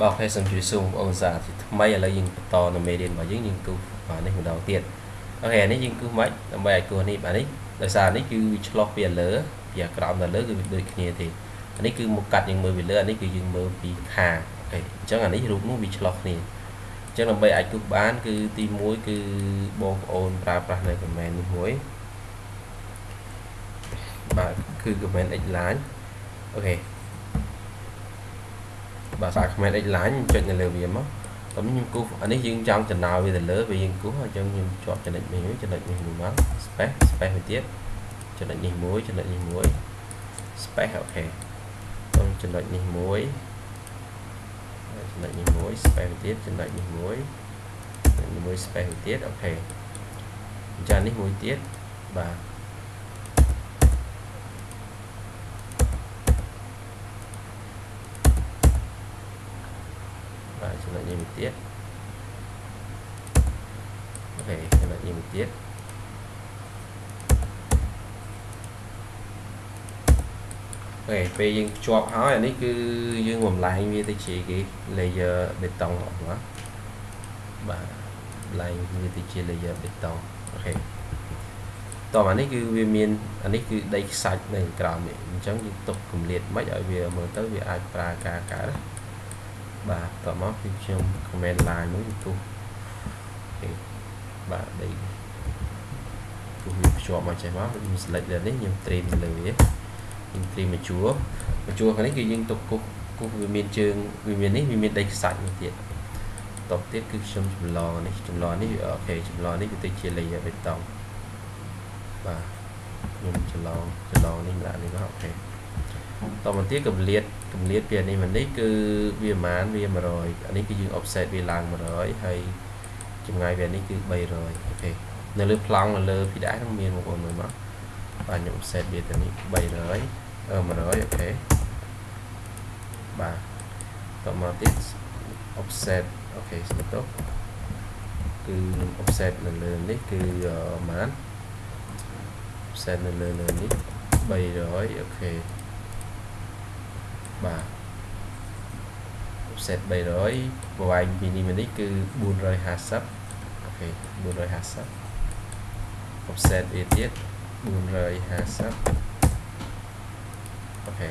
បាទ OK សូមជម្រាបសួរបងប្អូនសាថ្មីឥឡូវយើងបន្តនៅមេរៀនរបស់យើងយើងគូបាទនេះម្ដងទៀត OK នេះយើងគូមិនដើម្បីឲ្យគូនេះបាទនេះដោយសារនេះគឺវាឆ្លោះពីលើពីអាក្រោមទៅលើគឺវាដូចគ្នាទេអានេះគឺមកកាត់យើងមើលពីលើអានេះគឺយើងមើលពីខាង OK អញ្ចឹងអានេះរូបនោះវាឆ្លោះគ្នាអញ្ចឹងដើម្បីអាចគូបានគឺទី1គឺបងប្អូនប្រើប្រាស់នៅ command នេះមួយបាទគឺ command x line OK បាទសារ command x line ចុចនៅលើវាមកតោះខ្ញុំគូសអានេះយើងចង់ចំណាយវាទៅលើវាយើងគូសអញ្ចឹងខ្ញុំជាប់ចំណុចនេះមួយចំណុចនេះមួយមក space space មួយទៀតចំណុចនេះមួយចំណុចនេះមួយ space OK តោះចំណុចនេះមួយចំណុចនេះមួយ space មួយទៀតចំណុចនេះមួយចំណុចនេះមួយ space មួយទៀត OK អញ្ចឹងនេះមួយទៀតបាទបាទ ចំណុចនេះមួយទៀតអូខេចំណុចនេះមួយទៀតអូខេពេលយើងជាប់ហើយអានេះគឺយើងបំលែងវាទៅជាគេ layer បេតុងអស់ណាបាទបំលែងវាទៅជា layer បេតុងអូខេតោះអានេះគឺវាមានអានេះគឺដីខ្សាច់នៅក្រោមនេះអញ្ចឹងយើងទុកគម្លាតមិនឲ្យវាមើលទៅវាអាចប្រើការកើតណា បាទតមកគឺខ្ញុំ comment line មួយទូអូបាទដីទូវាភ្ជាប់មកចេះមកខ្ញុំ select លើនេះខ្ញុំ trim លើវាខ្ញុំ trim មកជួរមកជួរខាងនេះគឺយើងទុកគុះគុះវាមានជើងវាមាននេះវាមានដីខ្សាច់មួយទៀតតបទៀតគឺខ្ញុំចម្លងនេះចម្លងនេះអូខេចម្លងនេះវាទៅជា layer បេតុងបាទខ្ញុំចម្លងចម្លងនេះដាក់នេះមកអូខេ តមកទៀតកម្លាតកម្លាតពីនេះមកនេះគឺវាប្រហែលវា100អានេះគឺយើង offset វាឡើង100ហើយចម្ងាយវានេះគឺ300អូខេនៅលើប្លង់នៅលើពីដែរនឹងមានបងប្អូនមើលមកបាទខ្ញុំ offset វាទៅនេះ300អឺ100 OK បាទតមកទៀត offset OK ស្មើទៅគឺខ្ញុំ offset នៅលើនេះគឺប្រហែល offset នៅលើលើនេះ300 OK បាទ offset 300ប្រវែងពីនេះមកនេះគឺ450 OK 450 offset វាទៀត450អូខេ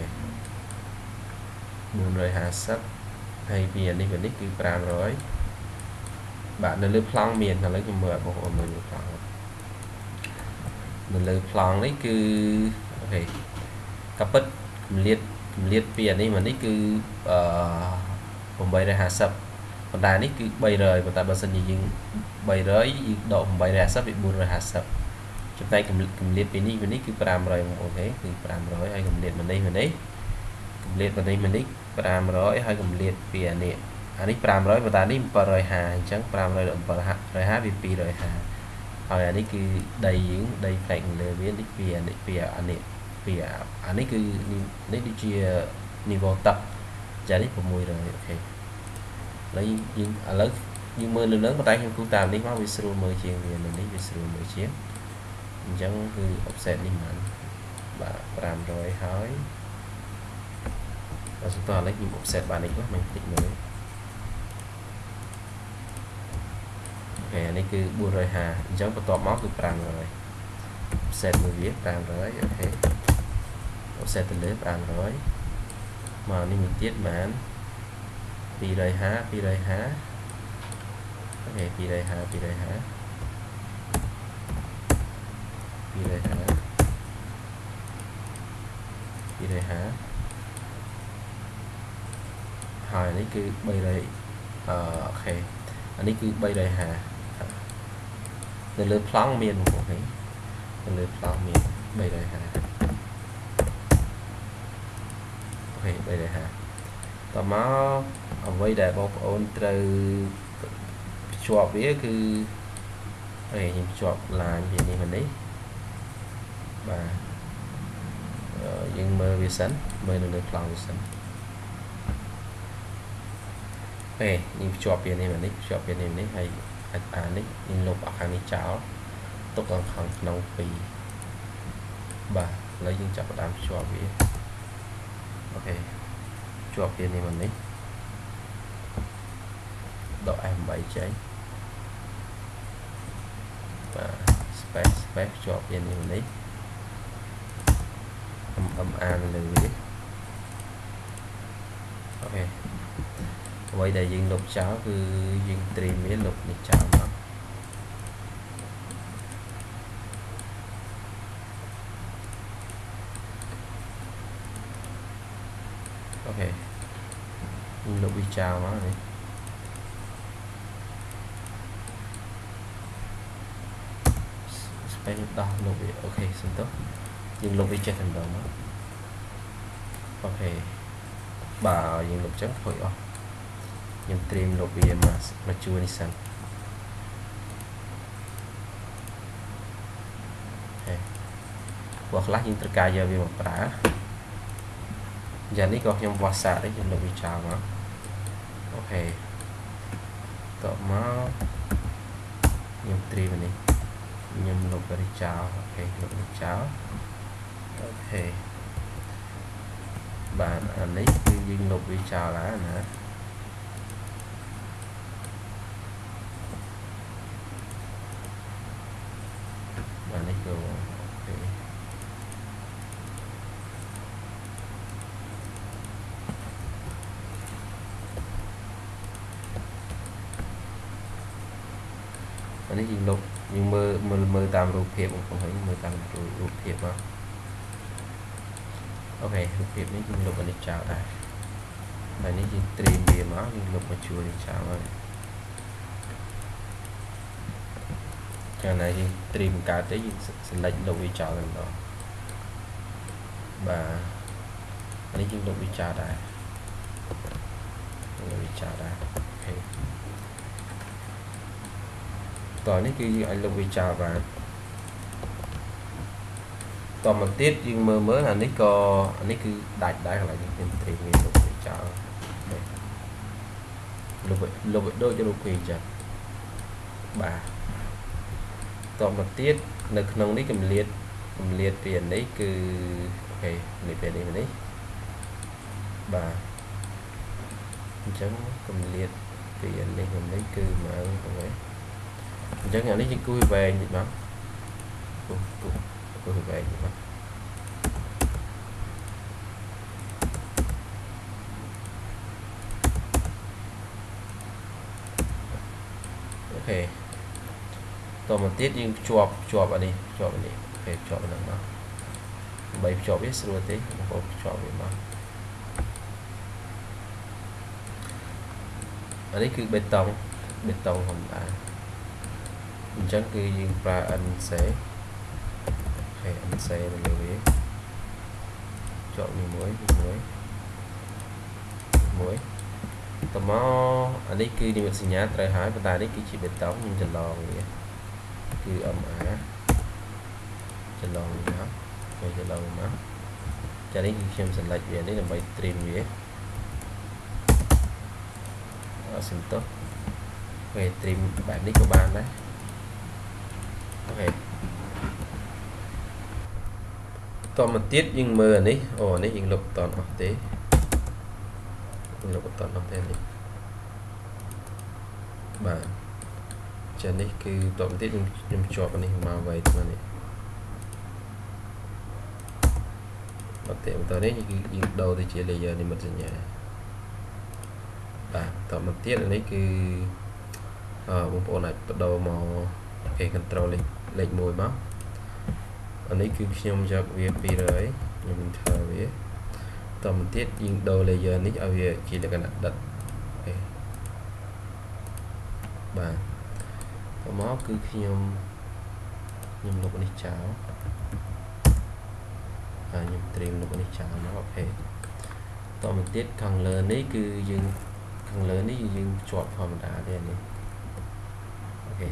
450ហើយពីនេះមកនេះគឺ500បាទនៅលើប្លង់មានឥឡូវខ្ញុំមើលបងប្អូនមើលលើប្លង់នៅលើប្លង់នេះគឺអូខេកាពិតកម្លាត កម្លាតពីអានេះមកនេះគឺអឺ850ប៉ុន្តែនេះគឺ300ប៉ុន្តែបើសិនជាយើង300យើងដក850វា450ចំណែកកម្លាតពីនេះពីនេះគឺ500អូខេគឺ500ហើយកម្លាតមកនេះមកនេះកម្លាតមកនេះមកនេះ500ហើយកម្លាតពីអានេះអានេះ500ប៉ុន្តែនេះ750អញ្ចឹង500ដល់750វា250ហើយអានេះគឺដីយើងដីផ្នែកលើវានេះពីអានេះពីអានេះ ពីអានេះគឺនេះដូចជា niveau ទឹកចានេះ600អូខេឥឡូវយើងឥឡូវយើងមើលលើនឹងប៉ុន្តែខ្ញុំគូតាមនេះមកវាស្រួលមើលជាងវានៅនេះវាស្រួលមើលជាងអញ្ចឹងគឺ offset នេះបានបាទ500ហើយបើសំតឥឡូវខ្ញុំ offset បាននេះមកមិនតិចមើលអូខេអានេះគឺ450អញ្ចឹងបន្ទាប់មកគឺ500 offset មួយវា500អូខេ offset ទៅលើ500មកនេះមួយទៀតបាន250 250អូខេ250 250 250 250ហើយនេះគឺ300អឺអូខេអានេះគឺ350នៅលើប្លង់មានបងប្អូននៅលើប្លង់មាន350 ភេទ350តមកអ្វីដែលបងប្អូនត្រូវភ្ជាប់វាគឺអេខ្ញុំភ្ជាប់ឡាញវានេះមកនេះបាទយើងមើលវាសិនមើលនៅលើប្លង់វាសិនអេយើងភ្ជាប់វានេះមកនេះភ្ជាប់វានេះនេះហើយអានេះយើងលុបអាខាងនេះចោលទុកខាងក្នុង2បាទឥឡូវយើងចាប់ផ្ដើមភ្ជាប់វា អូខេជាប់វានេះមកនេះដក F8 ចេញបាទ space space ជាប់វានេះនេះ MMA នៅលើវាOK អ្វីដែលយើងលុបចោលគឺយើង trim វាលុបនេះចោលមក OK យើងលុបវា ចោលមកនេះ space ដោះលុបវា OK សុំទោសយើងលុបវាចេះតែម្ដងមក OK បាទយើងលុបចឹងធ្វើអស់ខ្ញុំត្រៀមលុបវាមកមកជួនេះសិនព្រោះខ្លះយើងត្រូវការយកវាមកប្រើយ៉ាងនេះក៏ខ្ញុំវាស់សាកដែរខ្ញុំលុបវាចោលមក OK តបមកខ្ញុំត្រៀមនេះខ្ញុំលុបវាចោលអូខេលុបវាចោលអូខេបាទអានេះគឺយើងលុបវាចោលហើយណាបាទនេះក៏អូខេអា នេះយើងលុបយើងមើលមើលមើលតាមរូបភាពបងប្អូនហើយមើលតាមរូបភាពមកអូខេរូបភាពនេះយើងលុបអានេះចោលដែរហើយនេះយើងត្រៀមវាមកយើងលុបមកជួរនេះចោលហើយកាលណាយើងត្រៀមបង្កើតទៅយើង select លុបវាចោលតែម្ដងបាទអានេះយើងលុបវាចោលដែរលុបវាចោលដែរអូខេ តោះនេះគឺយើងអាចលុបវាចោលបានតមកទៀតយើងមើលមើលអានេះក៏អានេះគឺដាច់ដែរកន្លែងនេះខ្ញុំត្រៀមវាលុបវាចោលលុបលុបដូចរូបភាពអញ្ចឹងបាទតមកទៀតនៅក្នុងនេះកម្លាតកម្លាតពីអានេះគឺOK នេះពេលនេះនេះបាទអញ្ចឹងកម្លាតពីអានេះនេះគឺមក OK អញ្ចឹងអានេះយើងគូសវែងតិចមកគូសគូសគូសវែងតិចមក OK តមកទៀតយើងភ្ជាប់ភ្ជាប់អានេះភ្ជាប់អានេះ OK ភ្ជាប់ហ្នឹងមកដើម្បីភ្ជាប់វាស្រួលទេបងប្អូនភ្ជាប់វាមកអានេះគឺបេតុងបេតុងធម្មតា អញ្ចឹងគឺយើងប្រើ NC ហើយ NC នៅលើវាជាប់នេះមួយមួយមួយតមកអានេះគឺនិមិត្តសញ្ញាត្រូវហើយប៉ុន្តែនេះគឺជាបេតុងខ្ញុំច្រឡងវាគឺ MA ច្រឡងវាហើយច្រឡងមកចានេះគឺខ្ញុំ select វានេះដើម្បី trim វាអត់សំទោសពេល trim បែបនេះក៏បានដែរ អូខេតមកទៀតយើងមើលអានេះអូនេះយើងលុបតអស់ទេលុបតអស់ទេនេះបាទចានេះគឺតមកទៀតខ្ញុំខ្ញុំជាប់អានេះមកໄວថ្មនេះបាទតែបន្តនេះគឺយើងដូរទៅជា layer និមិត្តសញ្ញាបាទតមកទៀតអានេះគឺអឺបងប្អូនអាចបដូរមកគេ control លេខ លេខ1មកអានេះគឺខ្ញុំយកវា200ខ្ញុំ enter វាតមកទៀតយើងដូរ layer នេះឲ្យវាជាលក្ខណៈដិតអូបាទតមកគឺខ្ញុំខ្ញុំលុបនេះចោលហើយខ្ញុំត្រៀមលុបនេះចោលមកអូខេតមកទៀតខាងលើនេះគឺយើងខាងលើនេះយើងជាប់ធម្មតាទេនេះអូខេ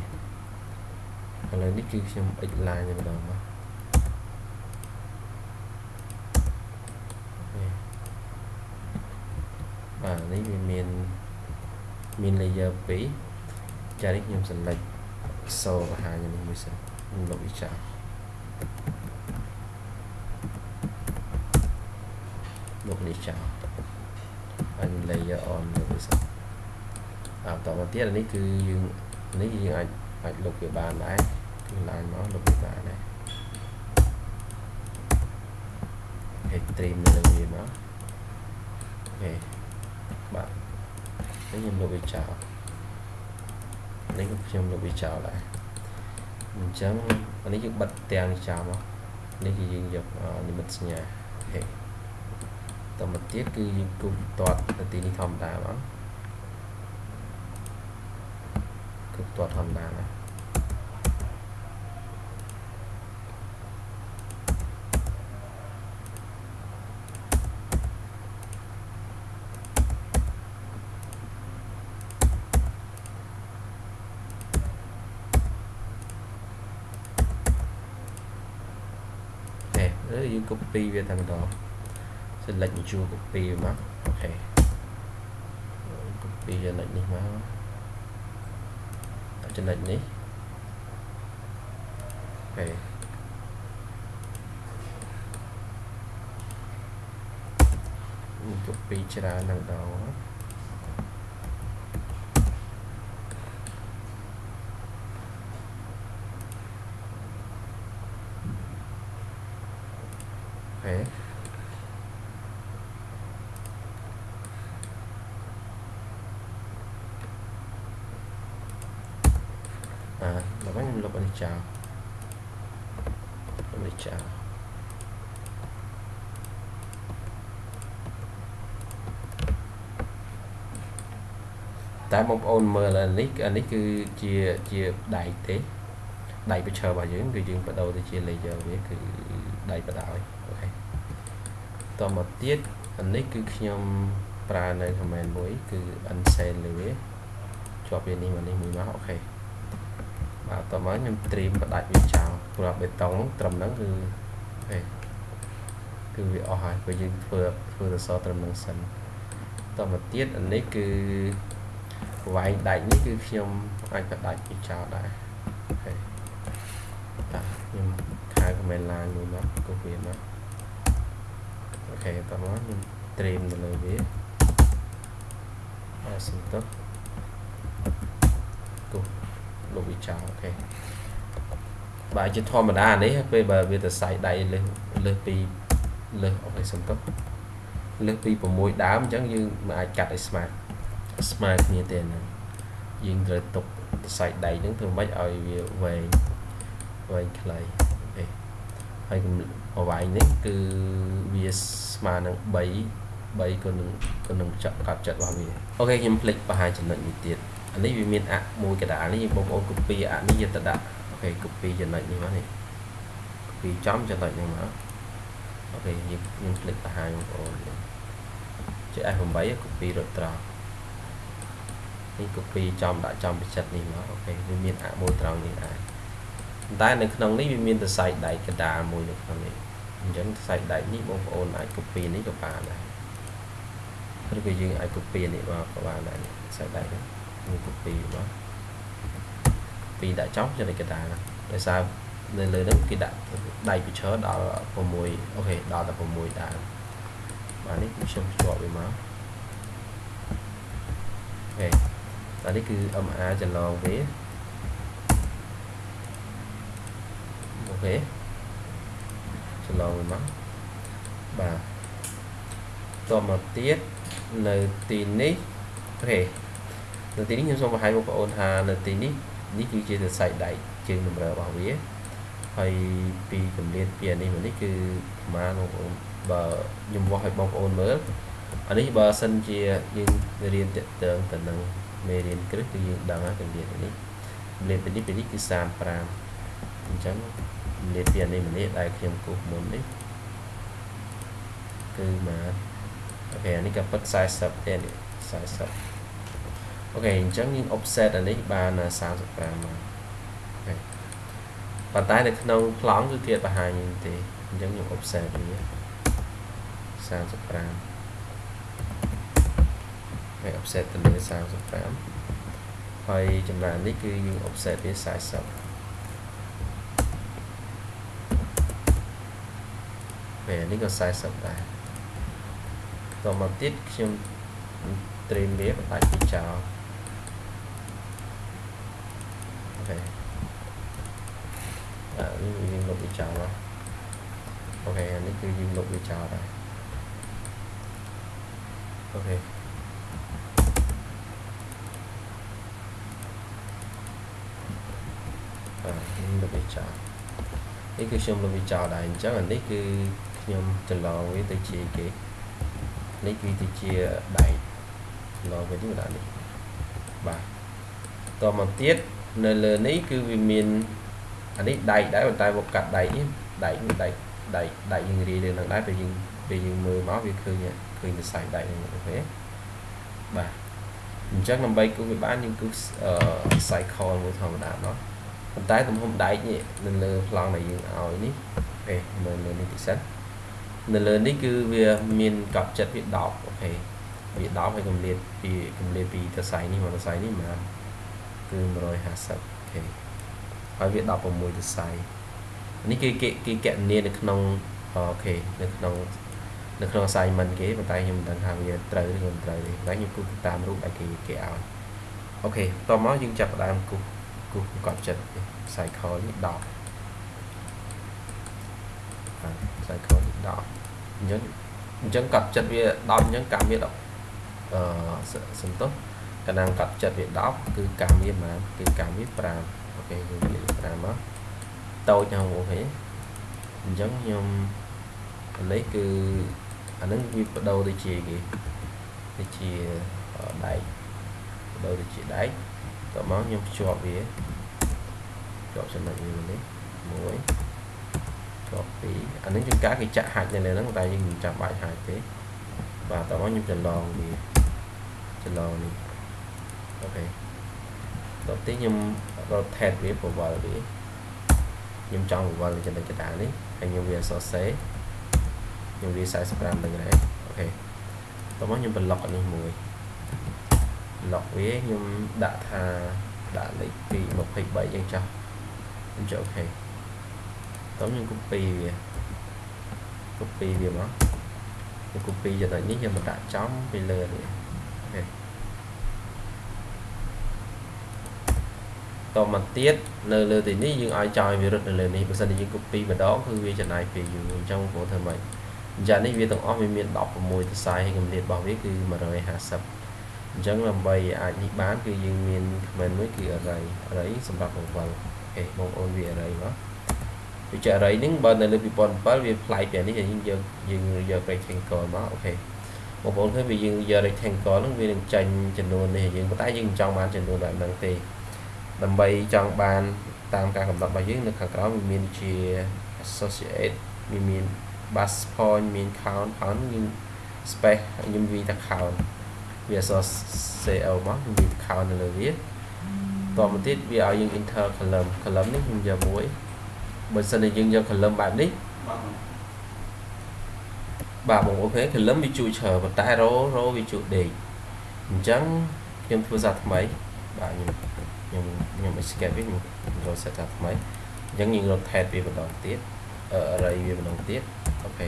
ឥឡូវនេះគឺខ្ញុំ x line តែម្ដងមកបាទនេះវាមានមាន layer 2ចានេះខ្ញុំ select សូបង្ហាញនេះមួយសិនខ្ញុំលុបវាចោលលុបនេះចោលហើយ layer on លើវាសិនបន្តមកទៀតអានេះគឺយើងនេះយើងអាចអាចលុបវាបានដែរគឺ ឡើងមកលុបវាបានដែរហេតត្រីមនៅលើវាមកអូខេបាទនេះខ្ញុំលុបវាចោលនេះខ្ញុំលុបវាចោលដែរអញ្ចឹងអានេះយើងបិទទាំងចោលមកនេះគឺយើងយកនិមិត្តសញ្ញាអូខេតមកទៀតគឺយើងគូបតតទៅទីនេះធម្មតាបងគឺតតធម្មតាណា ឬយើង copy វាតែម្ដង select មួយជួរ copy វាមកអូខេ copy ចំណុចនេះមកចំណុចនេះអូខេ copy ច្រើននឹ ងដងខេអាដល់វិញខ្ញុំលុបអានេះចោលលុបនេះចោលតែបងប្អូនមើលអានេះអានេះគឺជាជាដៃទេដៃប្តមកទៀតអានេះគឺខ្ញុំប្រើនៅ command មួយ គឺ unsend លើវាជាប់វានេះមកនេះមួយមកអូខេបាទតមកខ្ញុំ trim បដាច់វាចោលព្រោះបេតុងត្រឹមហ្នឹងគឺអេគឺវាអស់ហើយព្រោះយើងធ្វើធ្វើសសរត្រឹមហ្នឹងសិនតមកទៀតអានេះគឺប្រវែងដាច់នេះគឺខ្ញុំអាចបដាច់វាចោលដែរអូខេបាទខ្ញុំខៅ command line មួយមកគូវាមក អូខេតោះមកខ្ញុំ trim នៅលើវាអត់សំទុះគូលុបវាចោលអូខេបាទជាធម្មតានេះពេលបើវាទៅសាយដៃលើសលើសពីលើសអូខេសំទុះលើសពី6ដើមអញ្ចឹងយើងមិនអាចកាត់ឲ្យស្មើស្មើគ្នាទេហ្នឹងយើងត្រូវទុកសាយដៃហ្នឹងធ្វើម៉េចឲ្យវាវែងវែងខ្លីអូខេហើយ ប្រវែងនេះគឺវាស្មើនឹង3 3ក៏នឹងក៏នឹងចាប់កាត់ចិត្តរបស់វាអូខេខ្ញុំភ្លេចបង្ហាញចំណុចនេះទៀតអានេះវាមានអមួយកដាលនេះបងប្អូន copy អនេះយកទៅដាក់អូខេ copy ចំណុចនេះមកនេះ copy ចំចំណុចនេះមកអូខេយើងខ្ញុំភ្លេចបង្ហាញបងប្អូនជា F8 copy រត់ត្រង់នេះ copy ចំដាក់ចំបិចិត្តនេះមកអូខេវាមានអមួយត្រង់នេះដែរ តែនៅក្នុងនេះវាមានសរសៃដៃកដាលមួយនៅក្នុងនេះអញ្ចឹងសរសៃដៃនេះបងប្អូនអាច copy នេះក៏បានដែរឬក៏យើងអាច copy នេះមកក៏បានដែរសរសៃដៃនេះយើង copy មក copy ដាក់ចំចំណុចកដាលដោយសារនៅលើហ្នឹងគេដាក់ដៃពិឈរដល់6អូខេដល់តែ6ដែរបាទនេះខ្ញុំភ្ជាប់វាមកអូខេបាទនេះគឺ MR ចន្លងវា ខេច្រឡងមកបាទតមកទៀតនៅទីនេះអូខេនៅទីនេះខ្ញុំសូមបង្ហាញបងប្អូនថានៅទីនេះនេះគឺជាសរសៃដៃជើងតម្រូវរបស់វាហើយពីកម្រិតពីអានេះមកនេះគឺប្រហែលបងប្អូនបើខ្ញុំវាស់ឲ្យបងប្អូនមើលអានេះបើសិនជាយើងរៀនតកតើងទៅនឹងមេរៀនគ្រឹះគឺយើងដឹងហើយកម្រិតនេះកម្រិតពីនេះពីនេះគឺ35អញ្ចឹងម្លាតពីអានេះម្លាតដែលខ្ញុំគូសមុននេះគឺមក OK អានេះក៏ពិត40ទេនេះ40 OK អញ្ចឹងយើង offset អានេះបាន35មក OK ប៉ុន្តែនៅក្នុងប្លង់គឺគេបង្ហាញទេអញ្ចឹងខ្ញុំ offset វា35ហើយ offset ទៅលើ35ហើយចំណែកនេះគឺយើង offset វា40 ពេលនេះក៏40ដែរតមកទៀតខ្ញុំត្រៀមវាបដាច់ពីចោលខេអានេះយើងលុបវាចោលមកអូខេអានេះគឺយើងលុបវាចោលដែរអូខេអាខ្ញុំលុបវាចោលនេះគឺខ្ញុំលុបវាចោលដែរអញ្ចឹងអានេះគឺ ខ្ញុំចន្លងវាទៅជាគេនេះគឺទៅជាដែកចន្លងវាទៅដាក់នេះបាទតមកទៀតនៅលើនេះគឺវាមានអានេះដែកដែរប៉ុន្តែមកកាត់ដែកនេះដែកនេះដែកដែកដែកយើងរាយលើនឹងដែរពេលយើងពេលយើងមើលមកវាឃើញឃើញសរសៃដែកហ្នឹងអូខេបាទអញ្ចឹងដើម្បីគូវាបានយើងគូអឺ circle មួយធម្មតាមកប៉ុន្តែទំហំដែកនេះនៅលើប្លង់ដែលយើងឲ្យនេះ OK មើលមើលនេះតិចសិន នៅលើនេះគឺវាមានកត់ផ្ចិតវា10OK វា10ហើយកម្រិតពីកម្រិតពីសរសៃនេះមកសរសៃនេះមកគឺ150 OK ហើយវា16សរសៃនេះគឺគេគេកណនីនៅក្នុង OK នៅក្នុងនៅក្នុង assignment គេប៉ុន្តែខ្ញុំមិនដឹងថាវាត្រូវឬមិនត្រូវទេតែខ្ញុំគូតាមរូបដែលគេគេឲ្យ OK តមកយើងចាប់ផ្ដើមគូគូកត់ចិត្ត cycle នេះ10 cycle នេះ10អញ្ចឹងអញ្ចឹងកត់ផ្ចិតវា10អញ្ចឹងកាំវា10អឺសន្តោសកណ្ដាលកត់ផ្ចិតវា10គឺកាំវាប៉ុន្មានគឺកាំវា5OK យើងនិយាយ5មកតូចហ្នឹងអូខេអញ្ចឹងខ្ញុំអានេះគឺអានឹងវាបដូរទៅជាគេទៅជាដែកបដូរទៅជាដែកតមកខ្ញុំភ្ជាប់វាភ្ជាប់ចំណុចវានេះមួយ ជាប់ពីរអានេះជាការគេចាក់ហាច់នៅលើហ្នឹងតែយើងមិនចាំបាច់ហាច់ទេបាទតមកខ្ញុំចន្លងវាចន្លងនេះអូខេតទៅខ្ញុំ rotate វា powder វាខ្ញុំចង់វល់ចំណុចកណ្ដាលនេះហើយខ្ញុំវាអសរសេរខ្ញុំវា45នឹងដែរអូខេតោះមកខ្ញុំប្លុកអានេះមួយប្លុកវាខ្ញុំដាក់ថាដាក់លេខ2 23យ៉ាងចាស់ខ្ញុំចុចអូខេ តោះខ្ញុំ copy វា copy វាមកខ្ញុំ copy ចំណុចនេះខ្ញុំមកដាក់ចំពីលើនេះអូខេតមកទៀតនៅលើទីនេះយើងឲ្យចោលវារត់នៅលើនេះបើសិនជាយើង copy ម្ដងគឺវាចំណាយពេលយូរអញ្ចឹងបងប្អូនធ្វើម៉េចអញ្ចឹងនេះវាទាំងអស់វាមាន16ទសៃហើយកម្រិតរបស់វាគឺ150អញ្ចឹងដើម្បីអាចនេះបានគឺយើងមាន comment មួយគឺ array array សម្រាប់បង្វិលអូខេបងប្អូនវា array មក វាជា array ហ្នឹងបើនៅលើ2007វាផ្លាយពីនេះយើងយកយើងយក rectangle មកអូខេបងប្អូនឃើញវាយើងយក rectangle ហ្នឹងវានឹងចាញ់ចំនួននេះយើងប៉ុន្តែយើងមិនចង់បានចំនួនបែបហ្នឹងទេដើម្បីចង់បានតាមការកំណត់របស់យើងនៅខាងក្រោមវាមានជា associate វាមាន bus point មាន count count មាន space ខ្ញុំវាថា count វាអក្សរ CO មកខ្ញុំវា count នៅលើវាតមកទៀតវាឲ្យយើង enter column column នេះខ្ញុំយកមួយ បើសិនជាយើងយក column បែបនេះបាទបង OK column វាជួយច្រើនប៉ុន្តែ row row វាជួយដេកអញ្ចឹងខ្ញុំធ្វើសារថ្មីបាទខ្ញុំខ្ញុំខ្ញុំ escape វាខ្ញុំ row set ថាថ្មីអញ្ចឹងយើង rotate វាម្ដងទៀត array វាម្ដងទៀត OK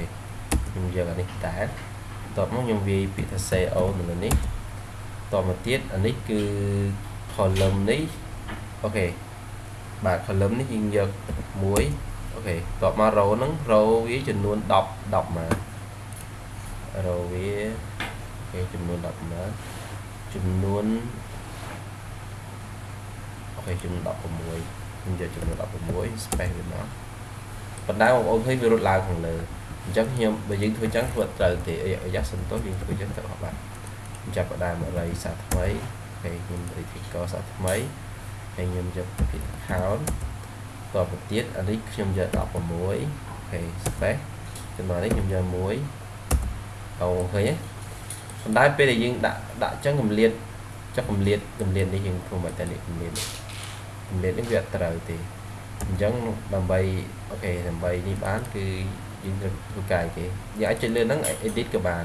ខ្ញុំយកអានេះតែតបមកខ្ញុំវាយពាក្យថា CO នៅលើនេះតមកទៀតអានេះគឺ column នេះ OK បាទ column នេះយើងយកមួយអូខេតបមក row ហ្នឹង row វាចំនួន10 10មក row វាអូខេចំនួន10មកចំនួនអូខេចំនួន16ខ្ញុំយកចំនួន16 space វាមកប៉ុន្តែបងប្អូនឃើញវារត់ឡើងខាងលើអញ្ចឹងខ្ញុំបើយើងធ្វើចឹងធ្វើត្រូវទេអាយ៉ាសន្ទុះយើងធ្វើចឹងទៅអត់បានចាប់ផ្ដើមអរិយសាថ្មីហើយខ្ញុំរីធីកសាថ្មី ហើយខ្ញុំយកពី account តទៅទៀតអានេះខ្ញុំយក16អូខេ space ចំណុចនេះខ្ញុំយកមួយអូឃើញទេប៉ុន្តែពេលដែលយើងដាក់ដាក់ចឹងកម្លាតចុះកម្លាតកម្លាតនេះយើងធ្វើមិនតែនេះកម្លាតកម្លាតនេះវាអត់ត្រូវទេអញ្ចឹងដើម្បីអូខេដើម្បីនេះបានគឺយើងត្រូវធ្វើកាយគេយើងអាចចុចលើហ្នឹង edit ក៏បាន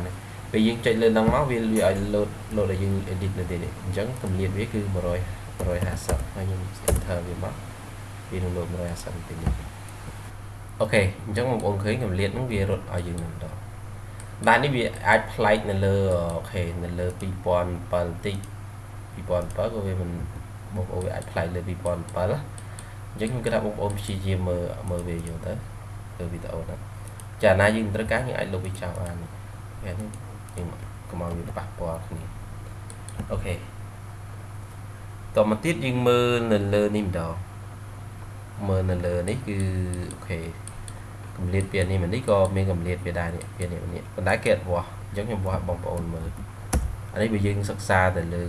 ពេលយើងចុចលើហ្នឹងមកវាវាឲ្យ load load ឲ្យយើង edit នៅទីនេះអញ្ចឹងកម្រិតវាគឺ100 150ហើយខ្ញុំ enter វាមកវានឹង load 150ទីនេះអូខេអញ្ចឹងបងប្អូនឃើញកម្រិតហ្នឹងវារត់ឲ្យយើងនឹងដល់តែនេះវាអាចប្លែកនៅលើអូខេនៅលើ2007តិច2007ក៏វាមិនបងប្អូនវាអាចផ្លាយលើ2007អញ្ចឹងខ្ញុំគិតថាបងប្អូនព្យាយាមមើលមើលវាយល់ទៅលើវីដេអូហ្នឹងចាណាយើងត្រូវការយើងអាចលុបវាចោលបានពេលនេះយើងកុំឲ្យវាប៉ះពាល់គ្នា okay តមកទៀតយើងមើលនៅលើនេះម្ដងមើលនៅលើនេះគឺ okay កម្រិតពេលនេះនេះក៏មានកម្រិតវាដែរនេះពេលនេះនេះប៉ុន្តែគេអត់វាស់អញ្ចឹងខ្ញុំវាស់បងប្អូនមើលអានេះបើយើងសិក្សាទៅលើ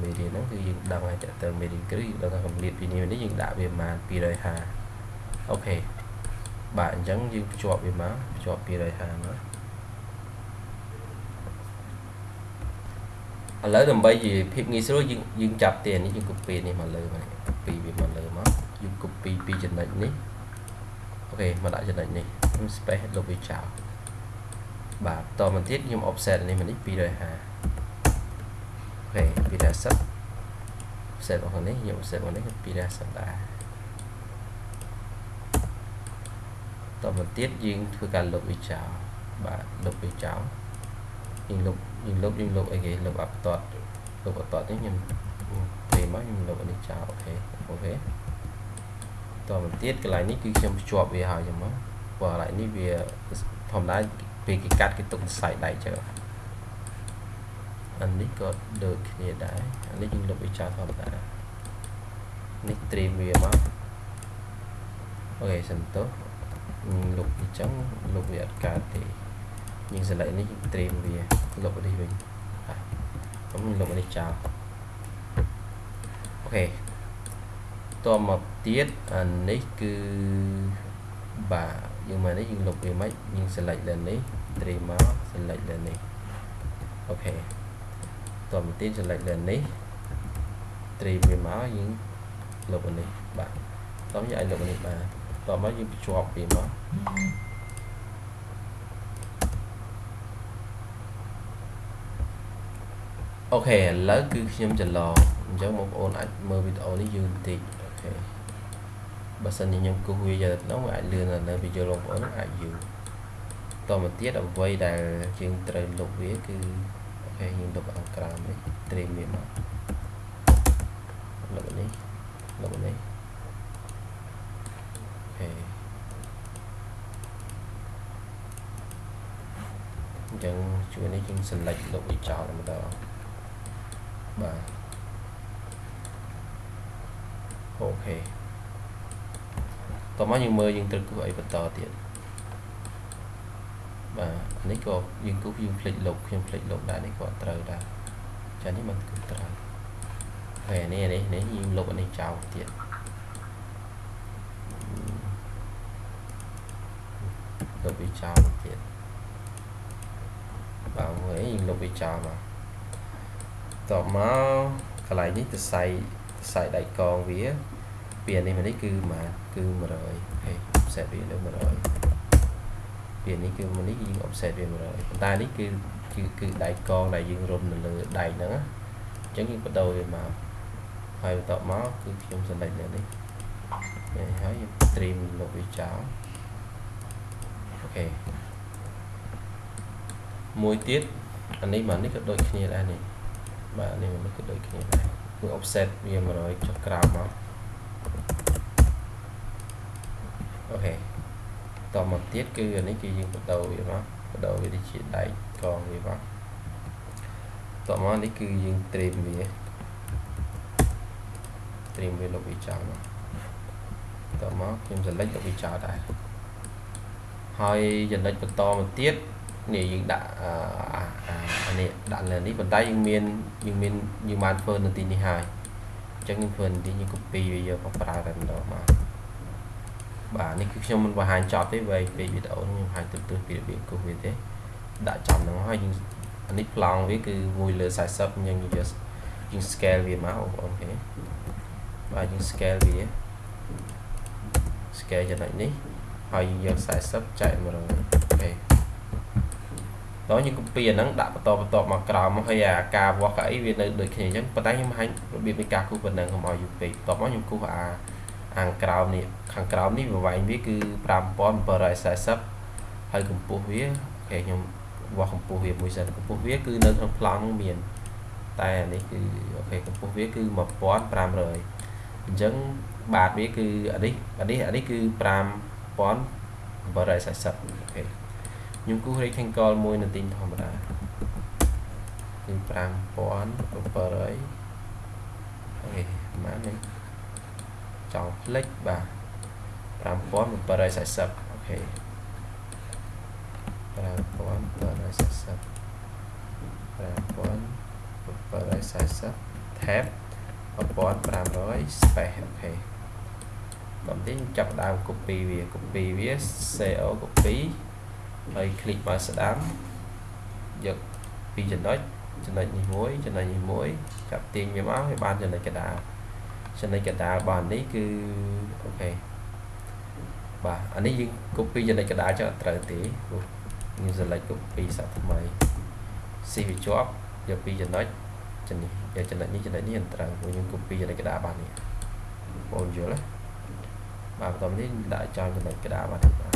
មេរៀនហ្នឹងគឺយើងដឹងហើយតើតើមេរៀនគ្រឹះយើងដឹងថាកម្រិតពីនេះនេះយើងដាក់វាប្រហែល250 okayបាទអញ្ចឹងយើងភ្ជាប់វាមកភ្ជាប់250មក ឥឡូវដើម្បីជាភាពងាយស្រួលយើងយើងចាប់ tiền នេះយើង copy នេះមកលើមក copy វាមកលើមកយើង copy ពីចំណុចនេះអូខេមកដាក់ចំណុចនេះខ្ញុំ space លុបវាចោលបាទតមកទៀតខ្ញុំ offset នេះមកនេះ250អូខេ250 offset របស់នេះខ្ញុំ offset របស់នេះ250ដែរតមកទៀតយើងធ្វើការលុបវាចោលបាទលុបវាចោលយើងលុប យើងលុបយើងលុបអីគេលុបអបតតលុបអបតតនេះខ្ញុំព្រមមកខ្ញុំលុបអានេះចោល okay okay តមកទៀតកន្លែងនេះគឺខ្ញុំភ្ជាប់វាហើយចឹងមកព្រោះកន្លែងនេះវាធម្មតាពេលគេកាត់គេទុកសរសៃដៃចឹងអានេះក៏ដូចគ្នាដែរអានេះយើងលុបវាចោលធម្មតានេះត្រៀមវាមក okay សន្ទុះលុបវាចឹងលុបវាអត់កើតទេ យើង select នេះត្រៀមវាលុបនេះវិញខ្ញុំលុបនេះចោល okay តមកទៀតអានេះគឺបាទយើងមកនេះយើងលុបវាមិនយើង select លើនេះត្រៀមមក select លើនេះ okayតមកទៀត select លើនេះត្រៀមវាមកយើងលុបនេះបាទតោះយើងអាចលុបនេះបាទតមកយើងភ្ជាប់វាមក okay ឥឡូវគឺខ្ញុំច្រឡងអញ្ចឹងបងប្អូនអាចមើលវីដេអូនេះយូរបន្តិច okay បើសិនជាខ្ញុំគូសវាយកទៅក្នុងអាចលឿននៅវីដេអូបងប្អូនអាចយូរតមកទៀតអ្វីដែលយើងត្រូវលុបវាគឺអូខេយើងលុបអង្ក្រាមនេះត្រៀមវាមកលុបនេះលុបនេះអូខេអញ្ចឹងជួយនេះយើង select លុបវាចោលម្ដង បាទអូខេតោះមកយើងមើលយើងត្រូវគូសអីបន្តទៀតបាទនេះក៏យើងគូសយើងផ្លេចលុបខ្ញុំផ្លេចលុបដែរនេះក៏ត្រូវដែរចានេះមិនគូសត្រូវហើយនេះនេះនេះយើងលុបអានេះចោលទៀតលុបវាចោលទៀតបាទមើលយើងលុបវាចោលមក តបមកកន្លែងនេះទៅសៃសៃដៃកងវាពីនេះមកនេះគឺម៉ាគឺ100អូខេ offset វានៅ100ពីនេះគឺមកនេះយើង offset វា100ប៉ុន្តែនេះគឺគឺគឺដៃកងដែលយើងរុំនៅលើដៃហ្នឹងអញ្ចឹងយើងបដូរវាមកហើយបន្ទាប់មកគឺខ្ញុំ select នៅនេះហើយយើង stream លុបវាចោលអូខេមួយទៀតអានេះមកនេះក៏ដូចគ្នាដែរនេះ បាទនេះមិនក៏ដូចគ្នាដែរគឺ offset វា100ចុះក្រោមមកអូខេតមកទៀតគឺអានេះគឺយើងបដូរវាមកបដូរវាទៅជាដៃកងវាមកតមកនេះគឺយើងត្រៀមវាត្រៀមវាលុបវាចោលមកតមកខ្ញុំ select លុបវាចោលដែរហើយចំណុចបន្តមកទៀតនេះយើងដាក់អា នេះដាក់លើនេះប៉ុន្តែយើងមានយើងមានយើងបានធ្វើនៅទីនេះហើយអញ្ចឹងយើងធ្វើនៅទីយើង copy វាយកមកប្រើតែម្ដងមកបាទនេះគឺខ្ញុំមិនបង្ហាញចប់ទេវែងពេកវីដេអូខ្ញុំបង្ហាញទទឹះពីរបៀបគូសវាទេដាក់ចំហ្នឹងហើយយើងអានេះប្លង់វាគឺ1លើ40យើងយកយើង scale វាមកអូខេបាទយើង scale វា scale ចំណុចនេះហើយយើងយក40ចែក100 okay ដល់យើង copy អាហ្នឹងដាក់បន្តបន្តមកក្រោមហើយអាការវាស់កៅអីវានៅដូចគ្នាអញ្ចឹងប៉ុន្តែខ្ញុំបង្ហាញរបៀបនៃការគូសប៉ុណ្ណឹងកុំឲ្យយូរពេកបន្ទាប់មកខ្ញុំគូសអាខាងក្រោមនេះខាងក្រោមនេះប្រវែងវាគឺ5740ហើយកម្ពស់វា okay ខ្ញុំវាស់កម្ពស់វាមួយសិនកម្ពស់វាគឺនៅក្នុងប្លង់មាន តែអានេះគឺ okay កម្ពស់វាគឺ1500អញ្ចឹងបាតវាគឺអានេះអានេះអានេះគឺ5840អូ ខេខ្ញុំគូស rectangle មួយនៅទីធម្មតាគឺ5700អូខេប្រហែលនេះចង់ផ្លិចបាទ5740អូខេ5740 5740 tab 1500 space អូខេបន្តិចចាប់ដើម copy វា copy វា CO copy ហើយ click មកស្ដាំយកពីចំណុចចំណុចនេះមួយចំណុចនេះមួយចាប់ទាញវាមកឲ្យបានចំណុចកណ្ដាលចំណុចកណ្ដាលបាននេះគឺអូខេបាទអានេះយើង copy ចំណុចកណ្ដាលចឹងអត់ត្រូវទេព្រោះយើង select copy សាប់ថ្មីស៊ីវាជាប់យកពីចំណុចចំណុចយកចំណុចនេះចំណុចនេះអត់ត្រូវព្រោះយើង copy ចំណុចកណ្ដាលបាននេះបងយល់ទេបាទបន្តនេះដាក់ចោលចំណុចកណ្ដាលបាននេះបាទ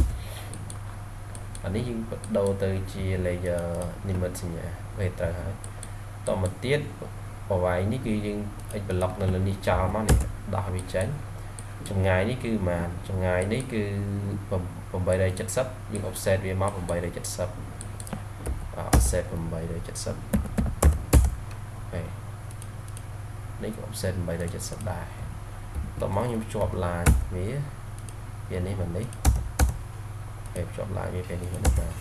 អានេះយើងបដូរទៅជា layer និមិត្តសញ្ញាវាត្រូវហើយតមកទៀតប្រវាយនេះគឺយើង x block នៅលើនេះចោលមកនេះដោះវាចេញចម្ងាយនេះគឺប៉ុន្មានចម្ងាយនេះគឺ870យើង offset វាមក870 offset 870ហើយនេះក៏ offset 870ដែរតមកខ្ញុំភ្ជាប់ line វាវានេះមកនេះ ហើយភ្ជាប់ line វាពេលនេះមកនេះបាទ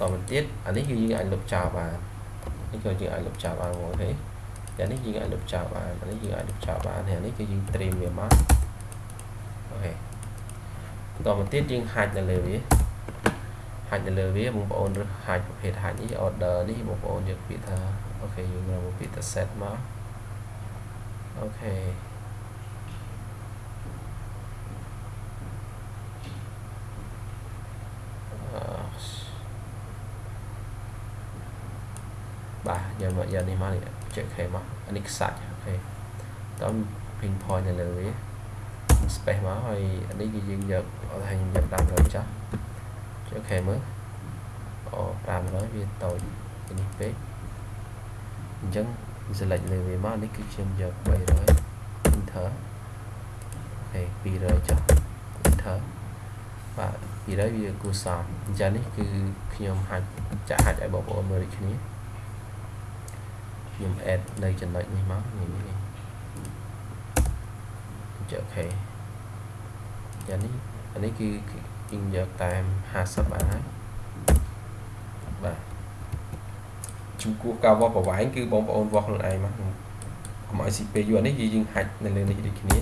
តមកទៀតអានេះគឺយើងអាចលុបចោលបាននេះក៏យើងអាចលុបចោលបានមកទេតែនេះយើងអាចលុបចោលបានអានេះយើងអាចលុបចោលបានហើយនេះគឺយើង trim វាមកអូខេបន្តមកទៀតយើងហាច់នៅលើវាហាច់នៅលើវាបងប្អូនរើសហាច់ប្រភេទហាច់នេះ order នេះបងប្អូនយកពាក្យថា okay យើងរកពាក្យថា set មក okay បាទ យកមកយកនេះមកនេះចែកខេមកអានេះខ្សាច់ okayតោះ pin point នៅលើវា space មកហើយអានេះគឺយើងយកអត់ឲ្យខ្ញុំយក500ចាស់ចុះខេមើលអូ500វាតូចនេះពេកអញ្ចឹង select លើវាមកនេះគឺខ្ញុំយក300 enter អូខេ200ចុះ enter បាទ200វាគួរសមអញ្ចឹងនេះគឺខ្ញុំហាច់ចាក់ហាច់ឲ្យបងប្អូនមើលដូចគ្នា ខ្ញុំ add នៅចំណុចនេះមកនេះនេះចុះ okay យ៉ាងនេះអានេះគឺយើងយកតាម50បានហើយបាទចំពោះការវាស់ប្រវែងគឺបងប្អូនវាស់ខ្លួនឯងមកកុំឲ្យ CPU អានេះយើងហាច់នៅលើនេះដូចគ្នា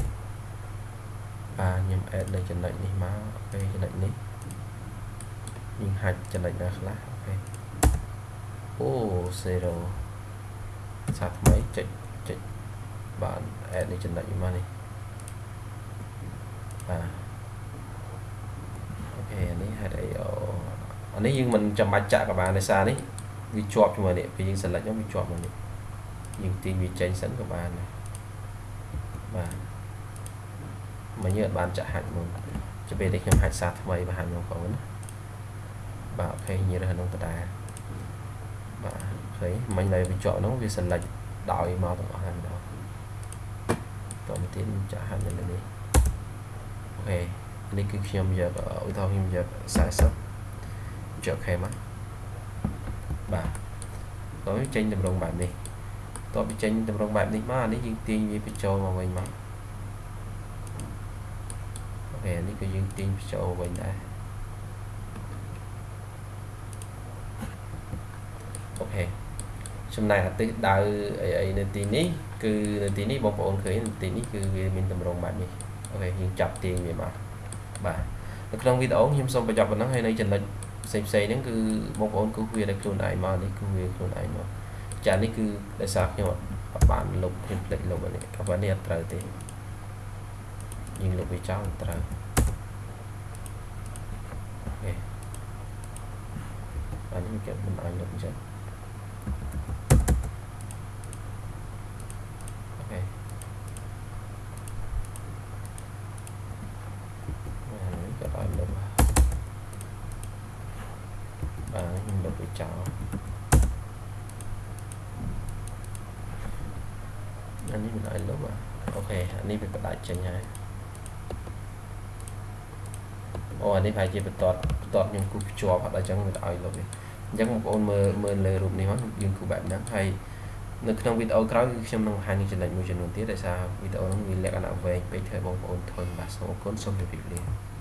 បាទខ្ញុំ add នៅចំណុចនេះមកអូខេចំណុចនេះយើងហាច់ចំណុចណាខ្លះអូខេអូ0 សាថ្មីចុចចុចបាន add នៅចំណុចនេះមកនេះបាទខេនេះហេតុអីអូអានេះយើងមិនចាំបាច់ចាក់ក៏បានដោយសារនេះវាជាប់ជាមួយនេះពេលយើង select មកវាជាប់មកនេះយើងទាញវាចេញសិនក៏បានដែរបាទមកយើងអត់បានចាក់ហាច់មុនចាំពេលនេះខ្ញុំហាច់សារថ្មីបង្ហាញបងប្អូនណាបាទអូខេញរើសក្នុងដដែលបាទ ឃើញមិញនៅវាជាប់ហ្នឹងវា select ដោយមកទាំងអស់ហើយម្ដងតទៅទៀតចាក់ហាច់នៅលើនេះអូខេនេះគឺខ្ញុំយកឧទាហរណ៍ខ្ញុំយក40យកខេមកបាទតោះចេញតម្រងបែបនេះតោះពីចេញតម្រងបែបនេះមកអានេះយើងទាញវាបញ្ចូលមកវិញមកokay នេះគឺយើងទាញបញ្ចូលវិញដែរ okay ចំណែកអាទិសដៅអីអីនៅទីនេះគឺនៅទីនេះបងប្អូនឃើញនៅទីនេះគឺវាមានតម្រងបែបនេះ okay យើងចាប់ទាញវាមកបាទនៅក្នុងវីដេអូខ្ញុំសូមបញ្ចប់ប៉ុណ្ណឹងហើយនៅចំណុចផ្សេងផ្សេងហ្នឹងគឺបងប្អូនគូសវាដោយខ្លួនឯងមកនេះគូសវាខ្លួនឯងមកចានេះគឺដោយសារខ្ញុំអត់បានលុបខ្ញុំផ្លេចលុបអានេះក៏ប៉ុន្តែនេះអត់ត្រូវទេយើងលុបវាចោលត្រូវអូខេអានេះគេមិនអាចលុបអញ្ចឹង នេះមិនឲ្យលុបអូខេអានេះវាបដាច់ចេញហើយអូអានេះ ប្រហែលជាបន្ទាត់បន្ទាត់ខ្ញុំគូសភ្ជាប់អត់ដល់អញ្ចឹងវាឲ្យលុបនេះអញ្ចឹងបងប្អូនមើលមើលលើរូបនេះមកយើងគូបែបហ្នឹងហើយនៅក្នុងវីដេអូក្រោយគឺខ្ញុំនឹងបង្ហាញចំណុចមួយចំនួនទៀតដោយសារវីដេអូហ្នឹងវាលក្ខណៈវែងពេកធ្វើបងប្អូនធុញបាទសូមអរគុណសូមជម្រាបលា